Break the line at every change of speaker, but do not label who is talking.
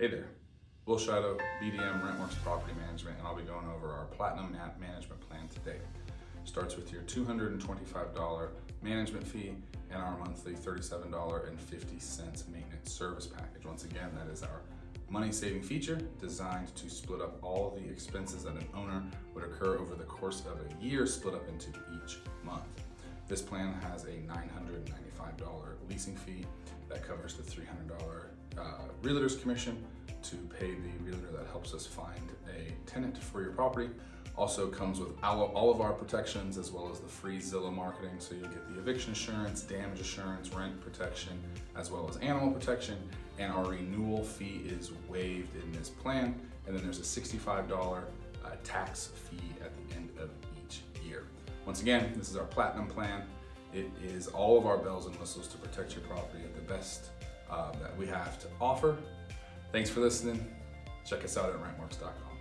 Hey there, Will Shadow, BDM Rentworks Property Management, and I'll be going over our Platinum Ma- Management Plan today. Starts with your $225 management fee and our monthly $37.50 maintenance service package. Once again, that is our money saving feature designed to split up all the expenses that an owner would occur over the course of a year, split up into each month. This plan has a $995 leasing fee that covers the $300 uh, realtor's commission to pay the realtor that helps us find a tenant for your property. Also comes with all of our protections as well as the free Zillow marketing. So you'll get the eviction insurance, damage assurance, rent protection, as well as animal protection. And our renewal fee is waived in this plan. And then there's a $65 uh, tax fee at the end of each year. Once again, this is our platinum plan. It is all of our bells and whistles to protect your property at the best uh, that we have to offer. Thanks for listening. Check us out at rentworks.com.